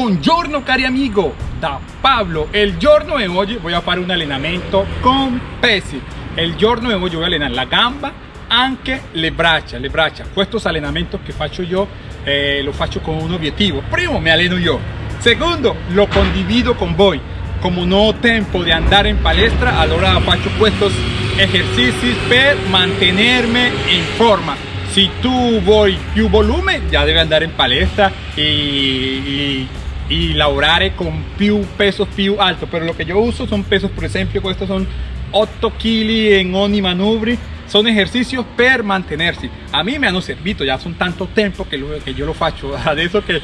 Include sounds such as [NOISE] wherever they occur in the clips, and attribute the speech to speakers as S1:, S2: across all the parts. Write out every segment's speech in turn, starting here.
S1: Buongiorno cari amigo, da Pablo. El giorno de hoy voy a fare un allenamento con pesi. El giorno de hoy voy a allenare la gamba, anche le braccia, le braccia. Estos allenamenti che faccio io eh, lo faccio con un obiettivo. Primo, me alleno yo. Segundo, lo condivido con voi. Como no ho tempo di andare in palestra, allora faccio estos ejercicios per mantenerme in forma. Si tu vuoi più volume, ya debe andare in palestra y y lavorare con più pesos più alto pero lo que yo uso son pesos por ejemplo estos son 8 kg en ogni manubri son ejercicios per mantenerse. A mí me han servido ya son tanto tiempo que, lo, que yo lo faccio adesso [LAUGHS] che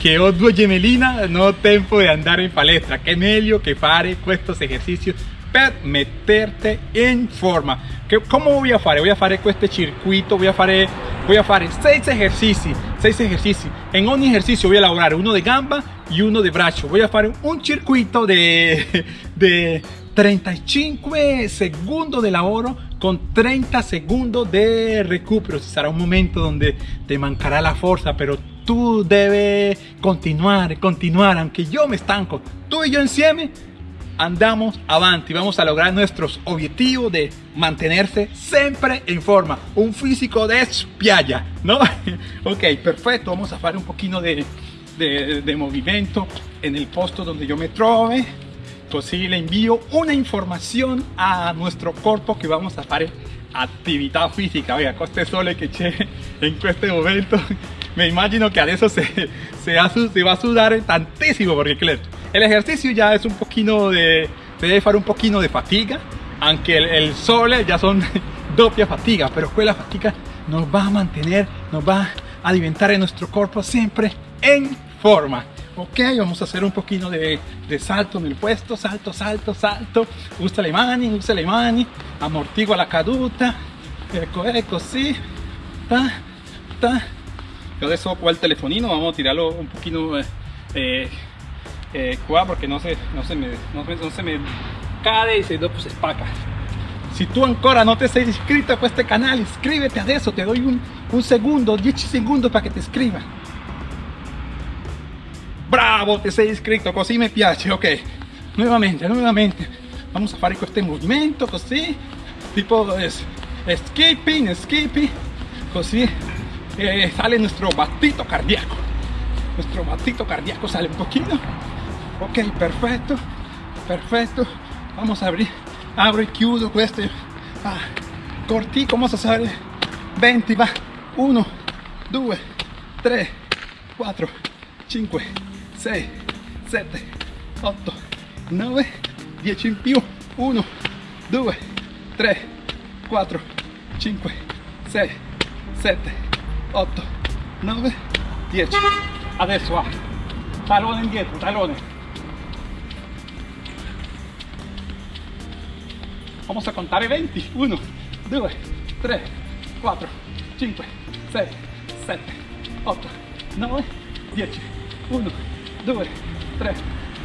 S1: che ho due gemellina no ho tempo di andare in palestra. Che meglio che fare questi esercizi per meterte in forma. Che, come voy a fare? voy a fare questo circuito voy a fare voy a fare 6 ejercicios 6 ejercicios. En ogni ejercicio voy a elaborar uno de gamba y uno de brazo. Voy a hacer un circuito de, de 35 segundos de lavoro con 30 segundos de recupero. Será un momento donde te mancará la fuerza pero tú debes continuar continuar. Aunque yo me estanco tú y yo insieme andamos avanti vamos a lograr nuestros objetivos de mantenerse siempre en forma. Un físico de spiaggia no [LAUGHS] ok perfecto. Vamos a hacer un poquito de de, movimiento en el posto donde yo me trove así le envío una información a nuestro cuerpo que vamos a hacer actividad física. Vea coste sole que che en este momento me imagino que a eso se, se, va a sudar tantísimo porque el ejercicio ya es un poquito de se debe hacer un poquito de fatiga aunque el, sol ya son [LAUGHS] doppia fatiga pero pues la fatiga nos va a mantener nos va a alimentar en nuestro cuerpo siempre en ok vamos a hacer un poquito de, salto en el puesto salto salto salto. Usa le mani usa le mani amortigua la caduta. Ecco ecco sí. Ta ta. Yo adesso qua el telefonino vamos a tirarlo un poquito eh, eh, porque no se, no se me no, se me cade y se, pues, se spaca si tú ancora no te has inscrito a este canal inscríbete a eso. Te doy un, un segundo 10 segundos para que te escriba bravo te sei inscrito così mi piace ok. Nuevamente nuevamente. Vamos a fare questo movimento così tipo es, skipping skipping. Così eh, sale nuestro batito cardíaco. Nuestro batito cardíaco sale un poquito. Ok perfecto perfecto. Vamos a abrir. Abro y chiudo questo ah, cortico vamos a hacer 20 va. 1 2 3 4 5 6 7 8 9 10 in più 1 2 3 4 5 6 7 8 9 10 adesso va. Talone indietro talone vamos a contar 20 1 2 3 4 5 6 7 8 9 10 1 2, 3,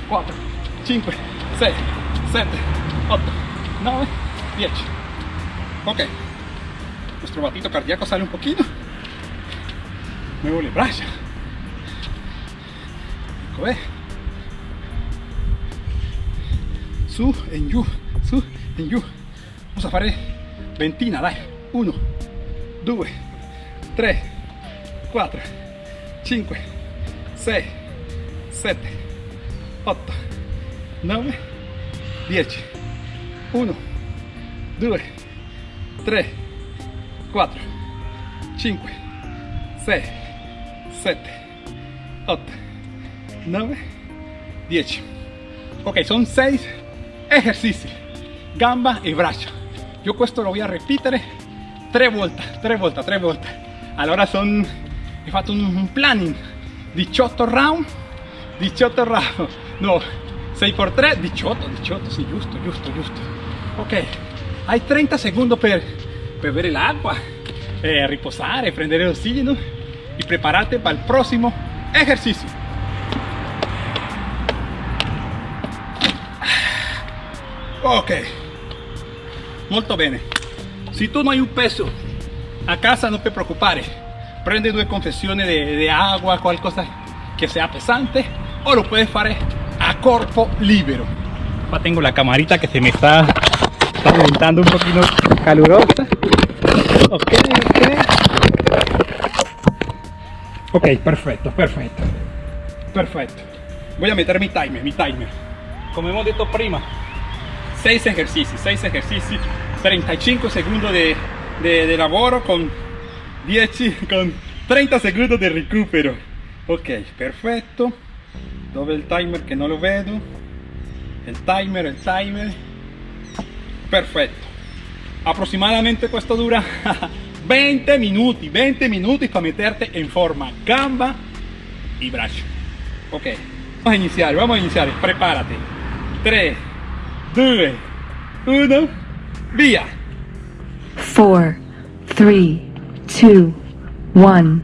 S1: 4, 5, 6, 7, 8, 9, 10. Ok. Nuestro batito cardíaco sale un poquito. Muevo el brazo. Ecco, Su en giù, su en giù. Vamos a fare ventina, dai. 1, 2, 3, 4, 5, 6, 7, 8, 9, 10, 1, 2, 3, 4, 5, 6, 7, 8, 9, 10. Ok, son 6 ejercicios, gamba y brazo. Yo esto lo voy a repetir 3 vueltas, 3 vueltas, 3 vueltas. Allora son, he fatto un, un planning 18 round 18 ramos no 6 por 3 18 18 sí justo justo justo. Ok hay 30 segundos per, per bere l'acqua eh, riposare prendere l'ossigeno y prepararte para el próximo ejercicio. Ok. Molto bene. Si tú no hay un peso a casa no te preocupare. Prende due confesiones de, de agua cualquier cosa que sea pesante o lo puedes hacer a corpo libero. Acá tengo la camarita que se me está, está un poquito calurosa. Ok, ok. Ok, perfecto, perfecto. Perfecto. Voy a meter mi timer, mi timer. Como hemos dicho prima, 6 ejercicios, 6 ejercicios, 35 segundos de, de, de lavoro con 10, con 30 segundos de recupero. Ok, perfecto. Dove il timer che non lo vedo? Il timer, il timer. Perfetto. Aproximadamente questo dura [LAUGHS] 20 minuti, 20 minuti para meterte en forma gamba y brazo. Ok, vamos a iniciar, vamos a iniciar. Prepárate. 3, 2, 1, via.
S2: 4, 3, 2, 1.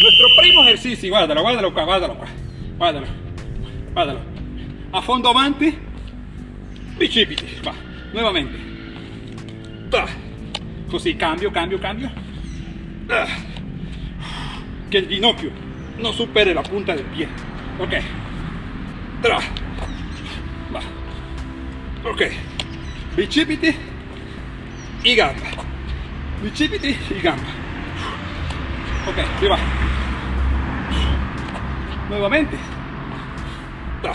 S1: Nuestro primo ejercicio, guárdalo, guárdalo guárdalo qua, guárdalo, guárdalo. A fondo avanti, bicipiti, va, nuevamente. Ta. Così, cambio, cambio, cambio. Que el ginocchio no supere la punta del pie. Ok. Tra. Va. Ok. Bicipiti y gamba. Bicipiti y gamba. Ok, aquí va. Nuevamente. Ta.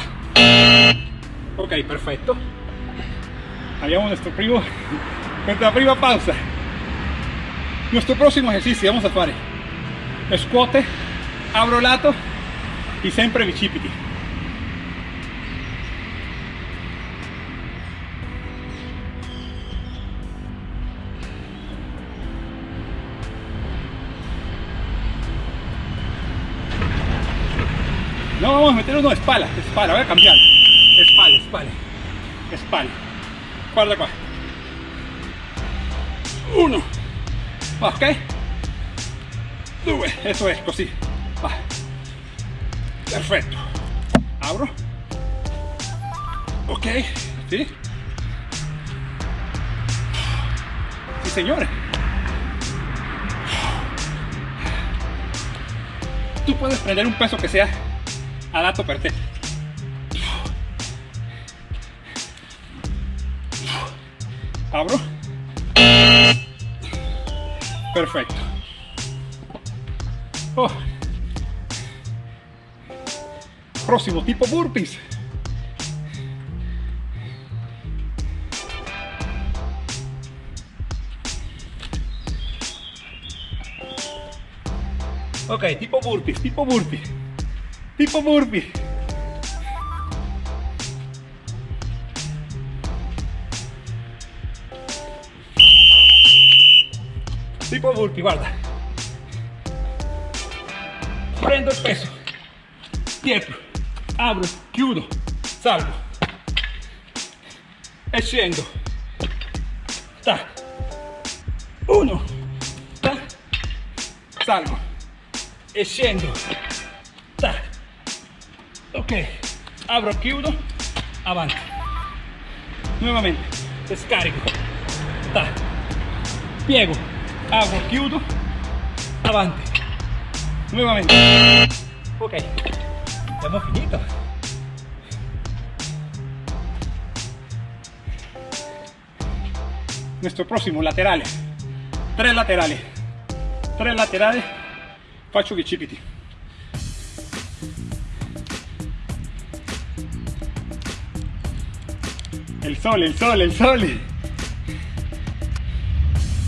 S1: Ok, perfecto. Habíamos nuestro primo, nuestra prima pausa. Nuestro próximo ejercicio vamos a hacer squat, abro lato y siempre bicipiti. No, vamos a meter uno de espalda, espalda, voy a cambiar. Espalda, espalda, espalda. Guarda qua. Uno. Ok. Due, eso es, così. Perfecto. Abro. Ok, sí. Sí, señores. Tú puedes prender un peso que sea adatto per te. Abro. Perfecto. Oh. Próximo tipo burpees. Ok, tipo burpees, tipo burpees. Tipo burpee. Tipo burpee, guarda. Prendo il peso. Dietro. Apro, chiudo, salgo. E scendo. Ta. Uno. Ta. Salgo. E scendo. Ok, abro, chiudo, avanti. Nuevamente, descarico. Ta. Piego, abro, chiudo, avanti. Nuevamente. Ok, abbiamo finito. Nuestro próximo laterale. Tres laterales. Tres laterales. Faccio bicipiti. Sol, el sol, el sol.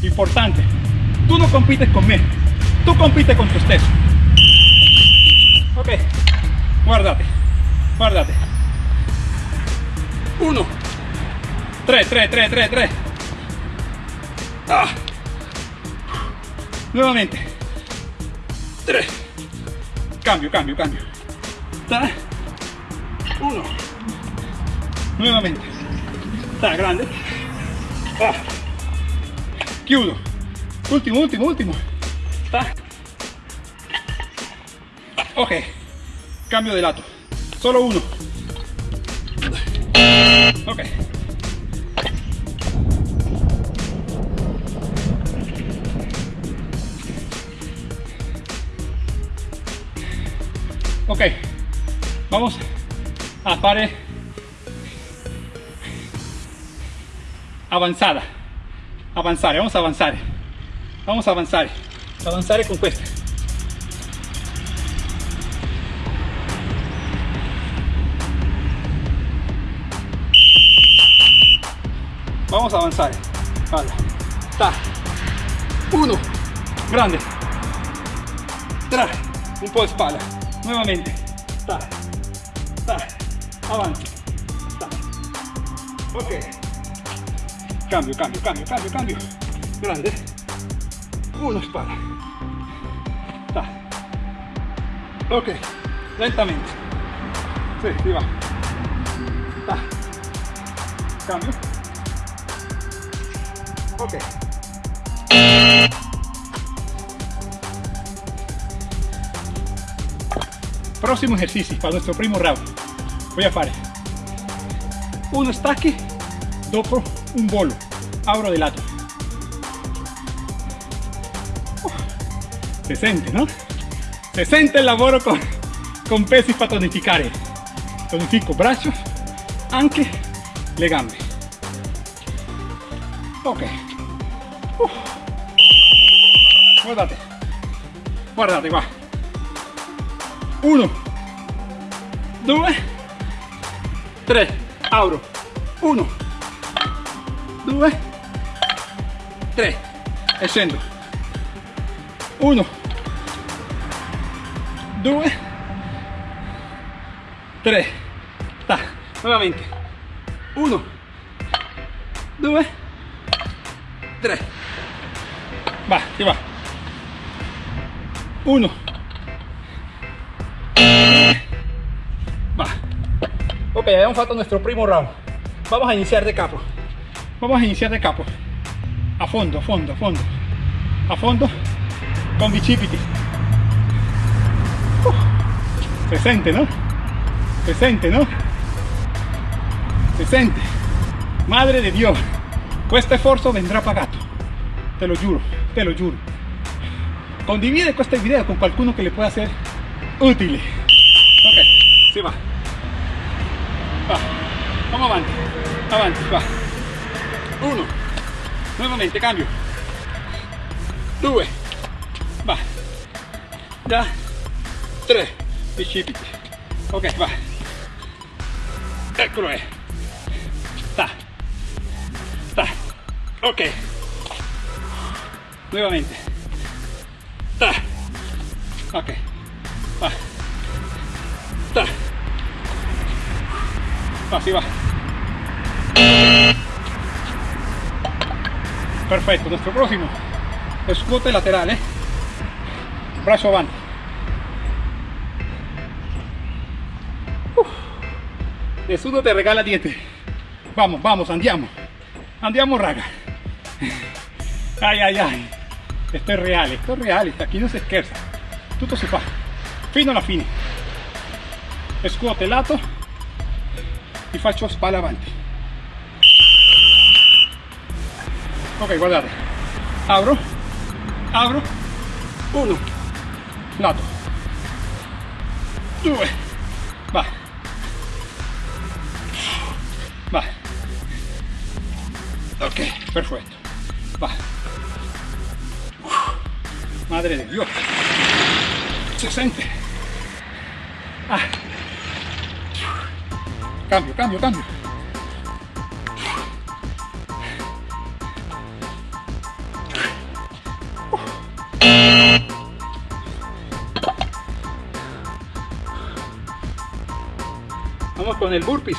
S1: Importante. Tú no compites conmigo. Tú compites con tu stesso. Ok. Guardate. Guardate. Uno. Tres, tres, tres, tres, tres. Ah. Nuevamente. Tres. Cambio, cambio, cambio. Uno. Nuevamente. Está grande. Ah. Chiudo. Último, último, último. Está. Cambio de lato. Solo uno. Ok. Ok. Vamos a fare avanzada. Avanzare, vamos a avanzare. Vamos a avanzare. Avanzare con questa. Vamos a avanzare. Vale. Ta. Uno. Grande. Tra. Un po' di spalla. Nuovamente. Ta. Ta. Avanti. Ta. Ok. Cambio, cambio, cambio, cambio, cambio. Grande. Uno spalla. Ta. Ok. Lentamente. Sì, si va. Ta. Cambio. Ok. Próximo ejercicio para nuestro primo round. Voy a fare uno stacchi dopo un volo. Abro de lato. Se siente, ¿no? Se siente el lavoro con, con pesi para tonificare. Tonifico braccio, anche le gambe. Ok. Uf. Guardate. Guardate qua. Uno. Due. Tre. Apro. Uno. Due. Tre. E scendo. Uno. Due. Tre. Ta. Nuovamente. Uno. Due. Tre. Va, si va. Uno. Va. Ok, abbiamo fatto nuestro primo round. Vamos a iniciar de capo. Vamos a iniciar de capo. A fondo, a fondo, a fondo. A fondo. Con bicipiti. Uh, se siente, ¿no? Se siente, ¿no? Se siente. Madre de Dios. Questo esfuerzo vendrá pagato. Te lo giuro, te lo giuro. Condivide questo video con qualcuno che le pueda ser utile. Ok, si va. Va. Vamos avanti. Avanti, va. Uno. Nuovamente, cambio. Due. Va. Da. Tre. Bicipiti. Ok, va. Eccolo è. Sta. Sta. Ok. Nuevamente. Ta. Ok. Va. Ta. Va, si va. Perfecto. Nuestro próximo. Escote lateral, ¿eh? Brazo avanti. Uf. Nessuno te regala diente. Vamos, vamos, andiamo. Andiamo, raga. Ay, ay, ay. Esto es real, esto es real. Aquí no se scherza. Tutto si fa. Fino alla fine. Scuote lato e faccio spalla avanti. Ok, guardate. Apro, apro, uno, lato, due, va, va, ok, perfetto, va, madre de Dios, se siente, ah. cambio, cambio, cambio. Con el burpees.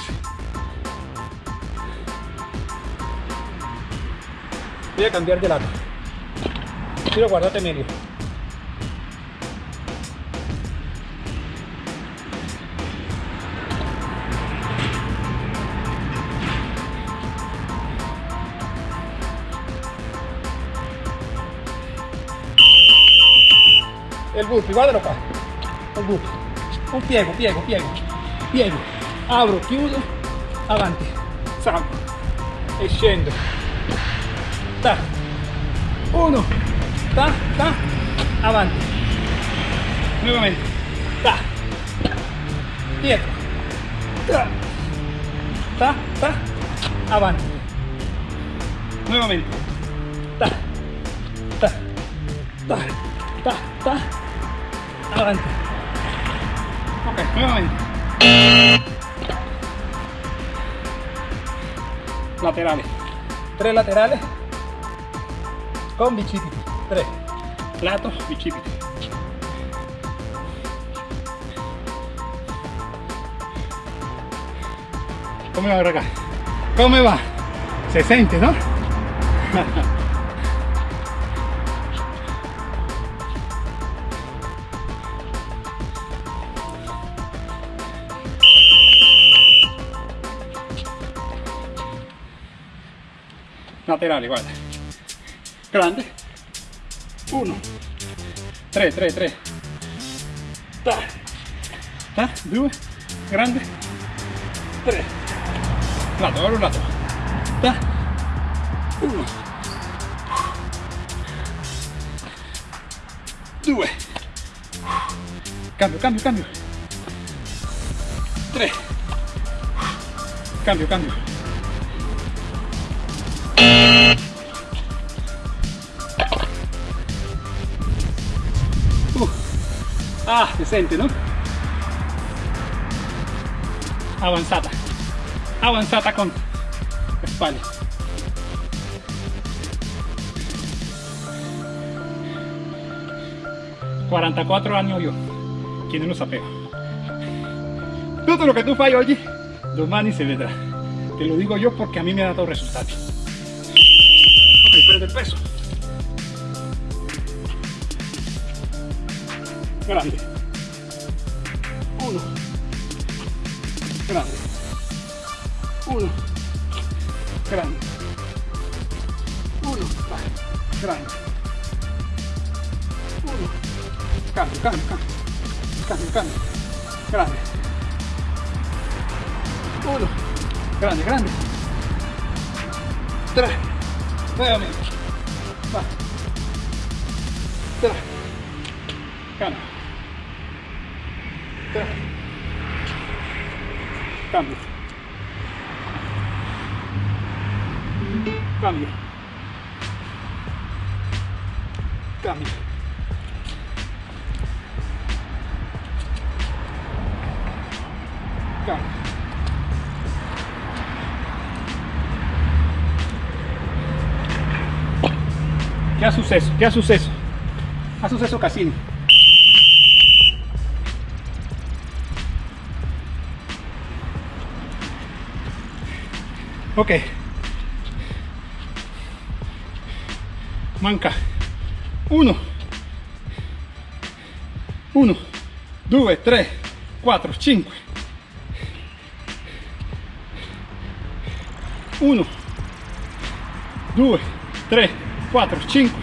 S1: Voy a cambiar de lado. Quiero guardarte medio. El burpee, guardalo qua. Il burpee. Un piego, piego, piego. Piego. Apro, chiudo, avanti. Salgo. E scendo. Ta. Uno. Ta, ta. Avanti. Nuovamente. Ta. dietro, ta, ta, ta, avanti, nuevamente, ta, ta, ta, ta, ta, avanti, ok, nuevamente, laterales, tres laterales, con bicipiti, tres, lato, bicipiti. ¿Cómo va acá? ¿Cómo va? Se siente, ¿no? [LAUGHS] Guarda. Grande. Uno. Tre, tre, tre. Ta. Ta. Due. Grande. Tre. Lato, ora un lato. Ta. Uno. Due. Cambio, cambio, cambio. Tre. Cambio, cambio. Uh. Ah, si sente, no? Avanzata. Avanzata con espalda. ...44 años yo... non lo sapevo... ...tutto lo che tu fai oggi... ...domani se vedrà... ...te lo digo yo porque a mí me ha dado resultados... ...ok, prende el peso... ...grande... ...uno... ...grande... ...uno... ...grande... ...uno... ...grande... ...uno... Cambio, cambio, cambio. Cambio, cambio. Grande. Uno. Grande, grande. Tres. Nuevamente. Va. Tres. Cambio. Cambio. Cambio. Cambio. Cambio. ¿Qué ha suceso? ¿Qué ha suceso? Ha suceso Cassini. Ok. Manca. Uno. Uno. Due, tre, quattro, cinque. Uno. Due, tre, quattro, cinque,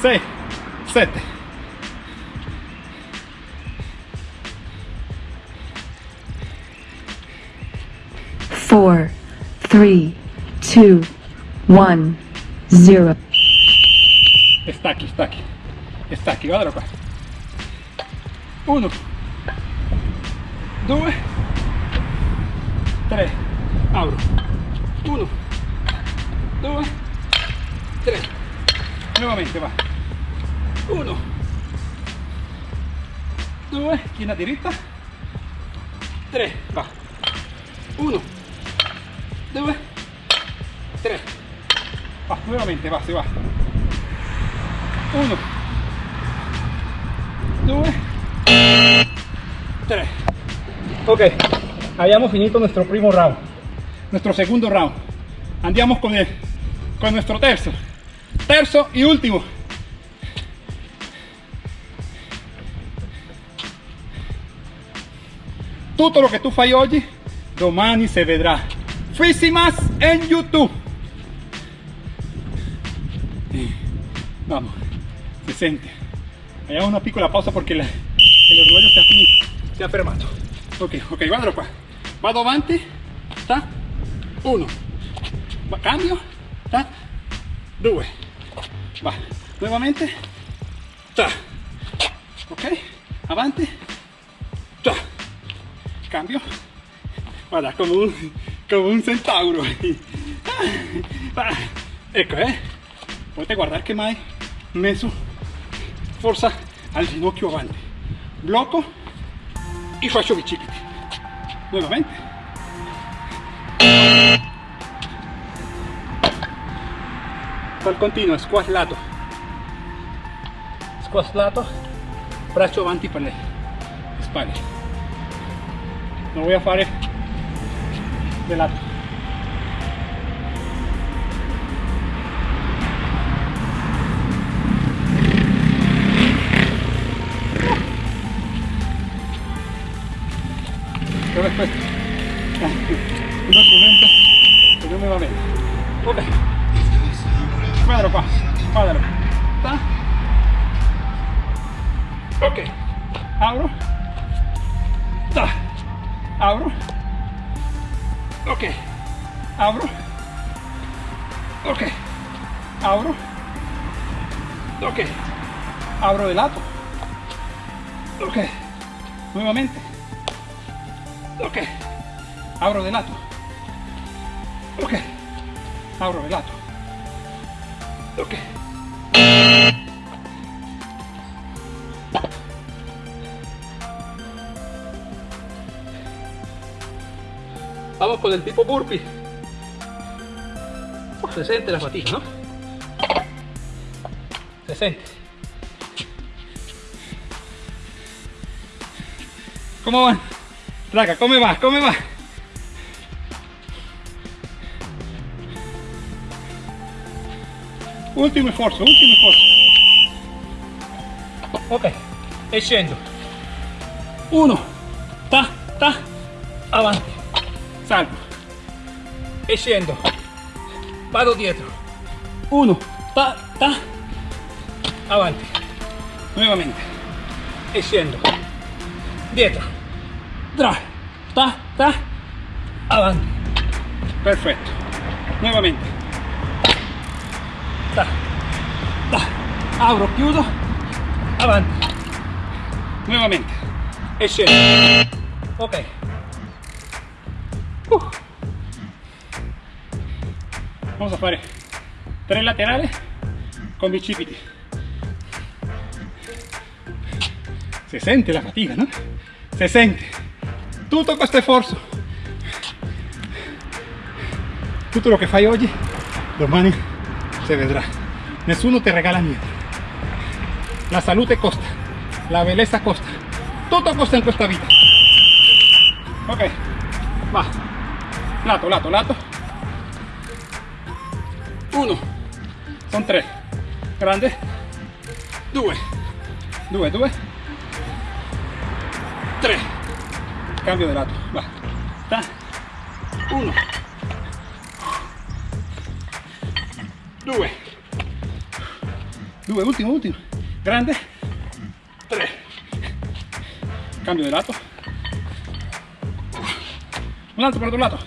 S1: sei, sette.
S2: four, three, two, one, zero.
S1: Stacchi, stacchi. Stacchi, guardalo qua. Uno. Due. Tre. Apro. Uno. Due. Tre. Nuovamente va. Uno. Due. China diritta. Tre. Va. Uno. Due. Tre. Va, nuovamente va, si va. Uno. Due. Tre. Ok, habíamos finito nuestro primo round. Nuestro segundo round. Andiamo con, el, con nuestro terzo. Terzo y último. Tutto lo che tu fai oggi, domani se vedrà. Físimas en YouTube. Vamos, se siente. Hagamos una piccola pausa porque la- el orologio si ha si ha fermato. Ok, ok, guardalo qua. Vado avanti, ta, uno. Cambio, ta, due. Va, nuovamente, ta. Ok, avanti, ta. cambio. Guarda, come un, come un centauro. Ecco, eh. Potete guardare che mai messo forza al ginocchio avanti. Blocco e faccio bicipiti. Nuovamente. Al continuo, squat lato. Squat lato, braccio avanti per le spalle. Lo voy a fare de lato. È questo? [LAUGHS] Un documento che non mi va bene. Ok. Guardalo qua, guardalo. Ta. Ok. Apro. Ta. Apro. Ok. Apro. Ok. Apro. Ok. Abro de lato. Ok. Nuevamente. Ok. Abro de lato. Ok. Abro de lato. Ok. Vamos con el tipo burpee. Uf, se siente la fatiga, ¿no? Se siente. ¿Cómo van? Raga, ¿cómo va? ¿Cómo va? Ultimo sforzo, ultimo sforzo. Ok, e scendo. Uno, ta, ta, avanti. Salgo. E scendo. Vado dietro. Uno, ta, ta, avanti. Nuovamente. E scendo. Dietro. Tra, ta, ta, avanti. Perfetto. Nuovamente. Ta, ta. Apro, chiudo. Avanti. Nuovamente. E. Ok. Vamos a fare tre laterali con bicipiti. Si sente la fatica, no? Si sente. Tutto questo sforzo. Tutto lo che fai oggi, domani si vedrà. Nessuno ti regala niente. La salute costa, la bellezza costa. Tutto costa in questa vita. Ok, va. Lato, lato, lato. Uno. Sono tre. Grande. Due. Due, due. Tre. Cambio di lato. Va. Ta. Uno. Due. Due, ultimo, ultimo. Grande. Tre. Cambio di lato. Un altro per l'altro lato.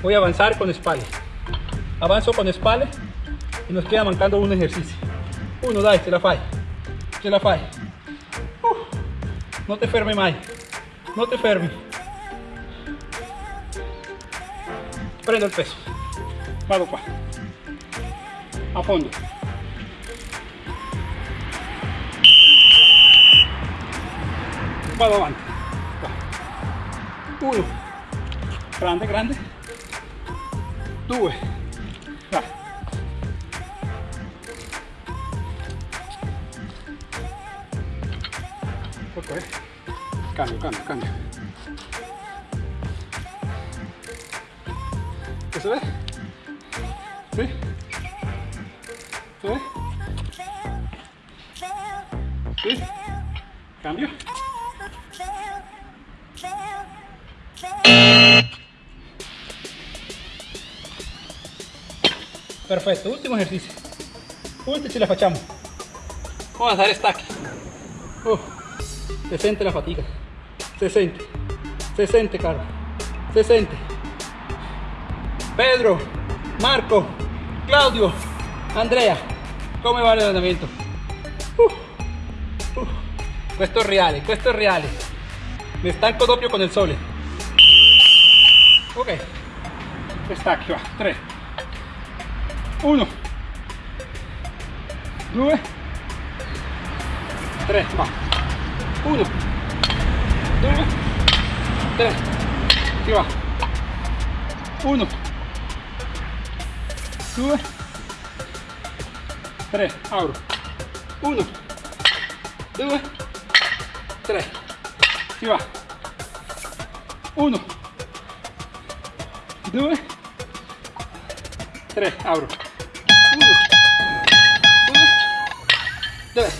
S1: Voy a avanzar con espalda. Avanzo con espalda y nos queda mancando un ejercicio. Uno, dai, ce la fai. Ce la fai. Uh, no te fermi mai. No te fermi. Prendo il peso. Vado qua. A fondo. Avanti. Qua. Uno. Grande, grande. Due. ¿Sí? Cambio. Perfetto, ultimo esercizio. Ultimo ce la facciamo. Vamos a stacchi. Oh, se sente la. Se sente, caro. Se sente. Pedro, Marco,
S3: Claudio, Andrea, come va? Uh, uh. Questo reale, questo reale. Mi stanco doppio con il sole.
S1: Ok, stacchi va, 3, 1, 2, 3, va, 1, 2, 3, si va, 1, 2, 3, apro, 1, 2, 3, si va, 1, 2, 3, apro, 1, 2, 3.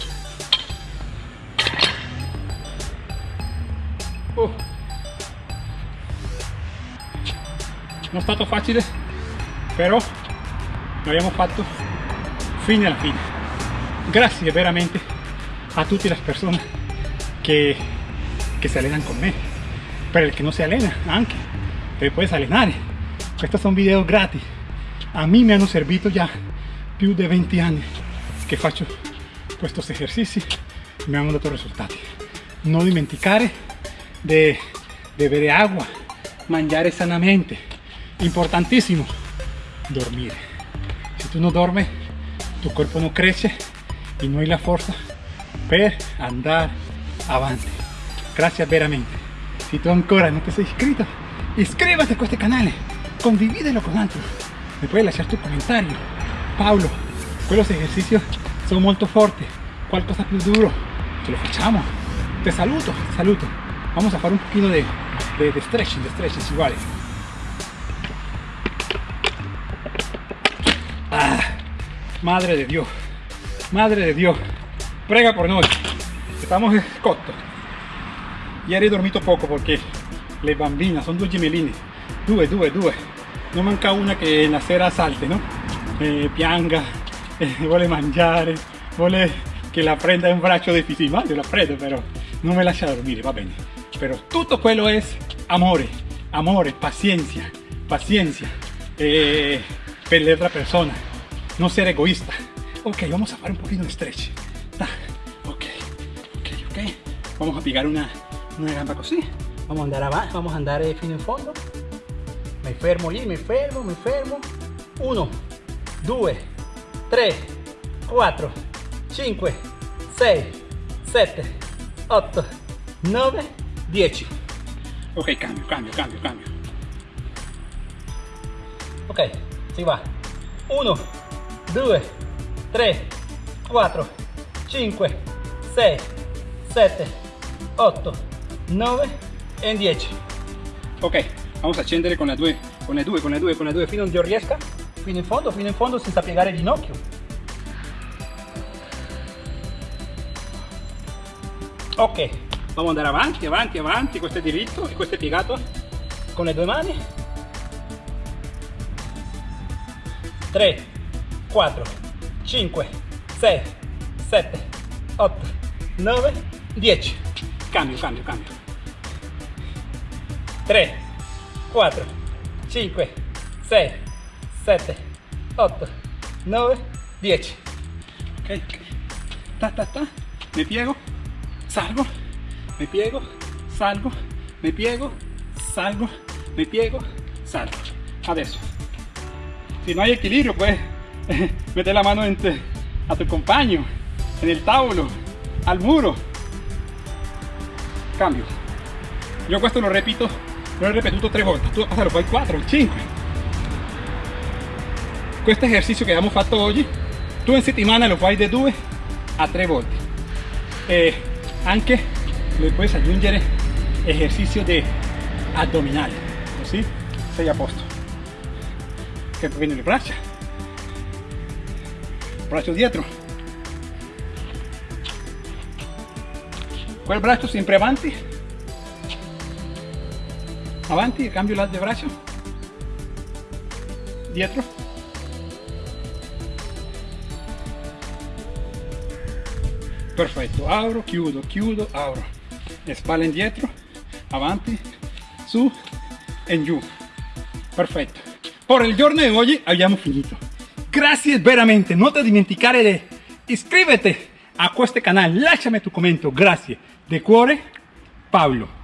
S1: Oh. Non è stato facile, però l'abbiamo fatto fino alla fine. Grazie veramente a tutte le persone che si allenano con me, per il che non si allena anche, te puedes allenare. Estos son videos gratis. A mí me hanno servito già più di 20 anni che faccio questi esercizi mi hanno dato risultati. Non dimenticare di bere agua, mangiare sanamente. Importantissimo, dormire. Si tu no duermes, tu cuerpo no crece y no hay la fuerza per andare avanti. Grazie veramente. Si tu ancora non ti sei iscritto, iscríbete a questo canale, condivídelo con altri. Me puedes lasciare tu comentario. Paulo, quellos ejercicios son molto forti, qualcosa più duro, ce lo facciamo. Te saluto, saluto. Vamos a fare un poquito de, de, de stretching, de stretching iguales. Ah, madre de Dios, madre de Dios, prega por noi. Estamos cotto. Ieri ho dormito poco perché le bambine sono due gemelline, due, due, due. Non manca una che la sera salte, no? Eh, pianga, [LAUGHS] eh, vuole mangiare, vuole che la prenda in braccio difficile, ma io la prendo però non me lascia dormire, va bene. Pero tutto quello è amore, amore, paciencia, paciencia eh, per l'altra persona, non ser egoísta. Ok, vamos a fare un poquito de stretch. Vamos a piegare una, una gamba così.
S3: Vamos a andare avanti, vamos a andare fino in fondo. Mi fermo lì, mi fermo, mi fermo. 1, 2, 3, 4, 5, 6, 7, 8, 9, 10.
S1: Ok, cambio, cambio, cambio, cambio.
S3: Ok, si va. 1, 2, 3, 4, 5, 6, 7, 8, 9 e 10.
S1: Ok, vamos a scendere con la 2, con la 2, con la 2, con la 2 fino a
S3: Io riesca fino in fondo, fino in fondo senza piegare il ginocchio. Ok,
S1: Vamos andare avanti, avanti, avanti, questo è diritto e questo è piegato.
S3: con le due mani 3 4 5 6 7 8 9 10
S1: Cambio, cambio, cambio.
S3: 3 4 5 6 7 8 9 10
S1: Ok. Ta, ta, ta. Me piego, salgo, me piego, salgo, me piego, salgo, me piego, salgo. Adesso. Si no hay equilibrio, [LAUGHS] puedes meter la mano entre, a tu compagno, en el tavolo, al muro. Cambio. Io questo lo repito, lo he ripetuto tre volte, tu lo fai 4, 5. Questo esercizio che abbiamo fatto oggi, tu in settimana lo fai da 2 a 3 volte. E anche le puoi aggiungere esercizio di addominale, così sei a posto. Che poi le braccia, braccio dietro, quel braccio sempre avanti, avanti, cambio l'altro braccio, dietro, perfetto, apro, chiudo, chiudo, apro, le spalle indietro, avanti, su e giù, perfetto. Por il giorno di oggi abbiamo finito. Grazie veramente, non ti dimenticare di iscriverti a questo canale, lasciami tu commento, grazie. De cuore, Pablo.